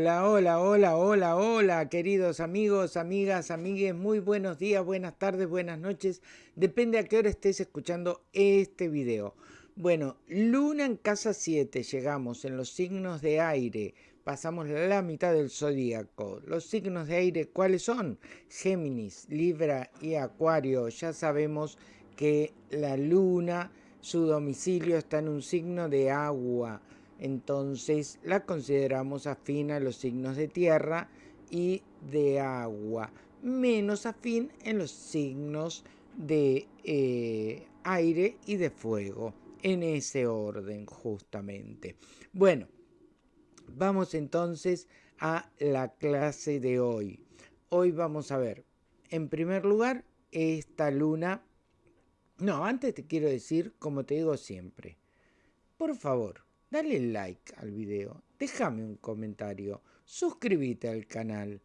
Hola, hola, hola, hola, hola, queridos amigos, amigas, amigues, muy buenos días, buenas tardes, buenas noches, depende a qué hora estés escuchando este video. Bueno, luna en casa 7, llegamos en los signos de aire, pasamos la mitad del zodíaco. Los signos de aire, ¿cuáles son? Géminis, Libra y Acuario. Ya sabemos que la luna, su domicilio está en un signo de agua entonces la consideramos afín a los signos de tierra y de agua, menos afín en los signos de eh, aire y de fuego, en ese orden justamente. Bueno, vamos entonces a la clase de hoy. Hoy vamos a ver, en primer lugar, esta luna... No, antes te quiero decir, como te digo siempre, por favor, dale like al video, déjame un comentario, suscríbete al canal,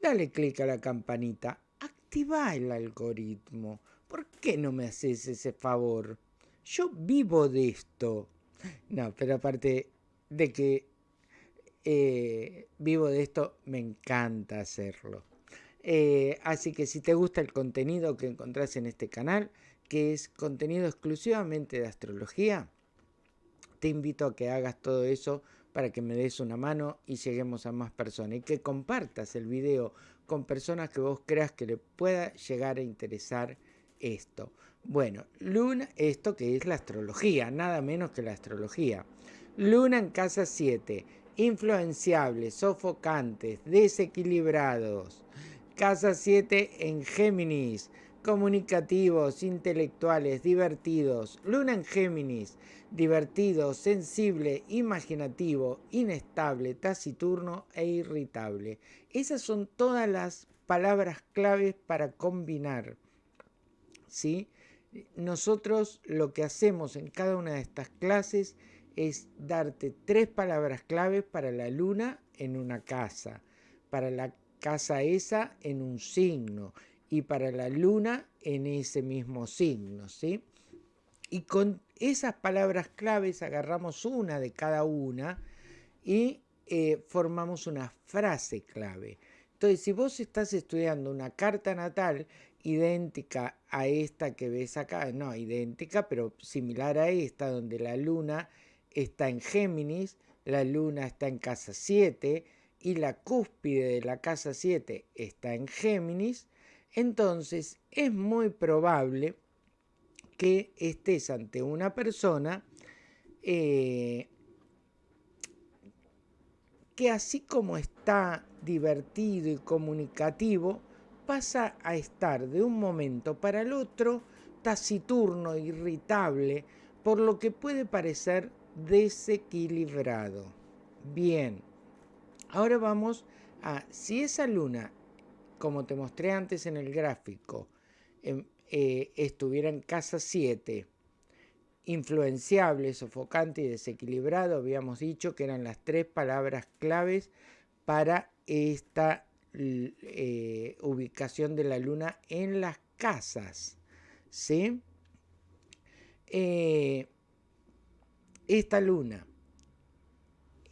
dale click a la campanita, activa el algoritmo. ¿Por qué no me haces ese favor? Yo vivo de esto. No, pero aparte de que eh, vivo de esto, me encanta hacerlo. Eh, así que si te gusta el contenido que encontrás en este canal, que es contenido exclusivamente de astrología, te invito a que hagas todo eso para que me des una mano y lleguemos a más personas y que compartas el video con personas que vos creas que le pueda llegar a interesar esto. Bueno, Luna, esto que es la astrología, nada menos que la astrología. Luna en casa 7, influenciables, sofocantes, desequilibrados. Casa 7 en Géminis, comunicativos, intelectuales, divertidos. Luna en Géminis, divertido, sensible, imaginativo, inestable, taciturno e irritable. Esas son todas las palabras claves para combinar. ¿sí? Nosotros lo que hacemos en cada una de estas clases es darte tres palabras claves para la luna en una casa, para la casa esa en un signo y para la luna en ese mismo signo, ¿sí? Y con esas palabras claves agarramos una de cada una y eh, formamos una frase clave. Entonces, si vos estás estudiando una carta natal idéntica a esta que ves acá, no idéntica, pero similar a esta, donde la luna está en Géminis, la luna está en casa 7 y la cúspide de la casa 7 está en Géminis, entonces es muy probable que estés ante una persona eh, que así como está divertido y comunicativo, pasa a estar de un momento para el otro taciturno, irritable, por lo que puede parecer desequilibrado. Bien, ahora vamos a, si esa luna, como te mostré antes en el gráfico, em, eh, estuviera en casa 7, influenciable, sofocante y desequilibrado, habíamos dicho que eran las tres palabras claves para esta eh, ubicación de la luna en las casas. ¿sí? Eh, esta luna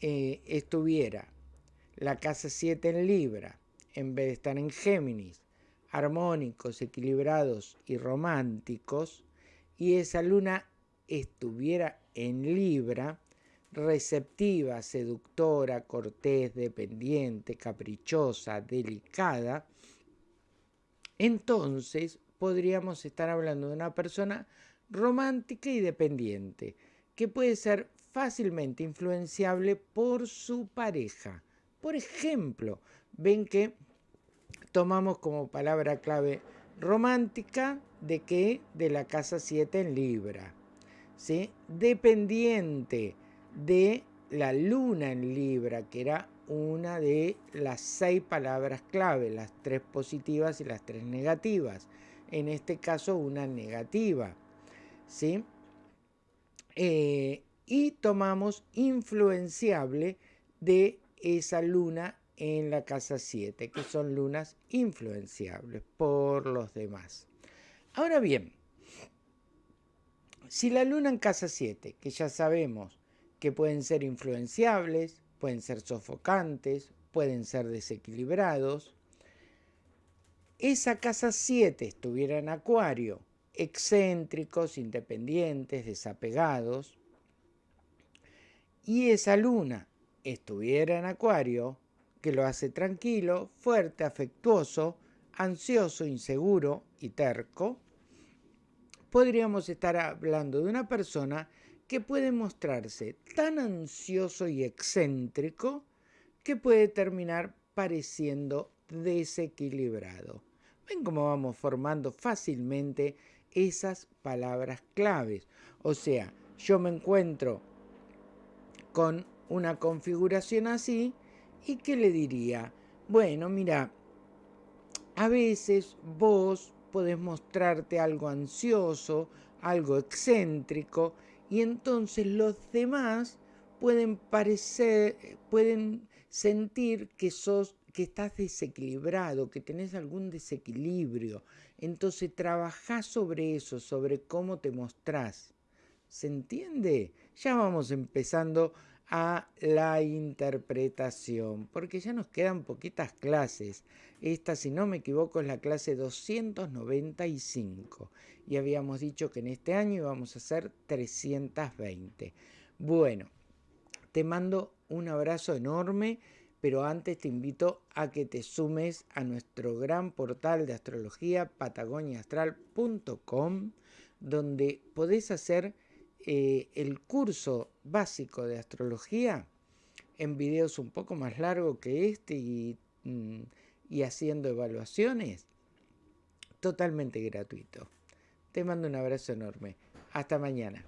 estuviera la casa 7 en Libra, en vez de estar en Géminis, armónicos, equilibrados y románticos, y esa luna estuviera en Libra, receptiva, seductora, cortés, dependiente, caprichosa, delicada, entonces podríamos estar hablando de una persona romántica y dependiente, que puede ser fácilmente influenciable por su pareja. Por ejemplo, ven que tomamos como palabra clave romántica de qué? De la casa 7 en Libra. ¿sí? Dependiente de la luna en Libra, que era una de las seis palabras clave, las tres positivas y las tres negativas. En este caso, una negativa. ¿sí? Eh, y tomamos influenciable de esa luna en la casa 7, que son lunas influenciables por los demás. Ahora bien, si la luna en casa 7, que ya sabemos que pueden ser influenciables, pueden ser sofocantes, pueden ser desequilibrados. Esa casa 7 estuviera en acuario, excéntricos, independientes, desapegados. Y esa luna estuviera en acuario, que lo hace tranquilo, fuerte, afectuoso, ansioso, inseguro y terco, podríamos estar hablando de una persona que puede mostrarse tan ansioso y excéntrico que puede terminar pareciendo desequilibrado. Ven cómo vamos formando fácilmente esas palabras claves. O sea, yo me encuentro con una configuración así y ¿qué le diría? Bueno, mira, a veces vos podés mostrarte algo ansioso, algo excéntrico, y entonces los demás pueden parecer, pueden sentir que sos que estás desequilibrado, que tenés algún desequilibrio. Entonces trabajá sobre eso, sobre cómo te mostrás. ¿Se entiende? Ya vamos empezando a la interpretación, porque ya nos quedan poquitas clases. Esta, si no me equivoco, es la clase 295 y habíamos dicho que en este año íbamos a hacer 320. Bueno, te mando un abrazo enorme, pero antes te invito a que te sumes a nuestro gran portal de astrología patagoniaastral.com, donde podés hacer eh, el curso básico de astrología en videos un poco más largos que este y, mm, y haciendo evaluaciones totalmente gratuito. Te mando un abrazo enorme. Hasta mañana.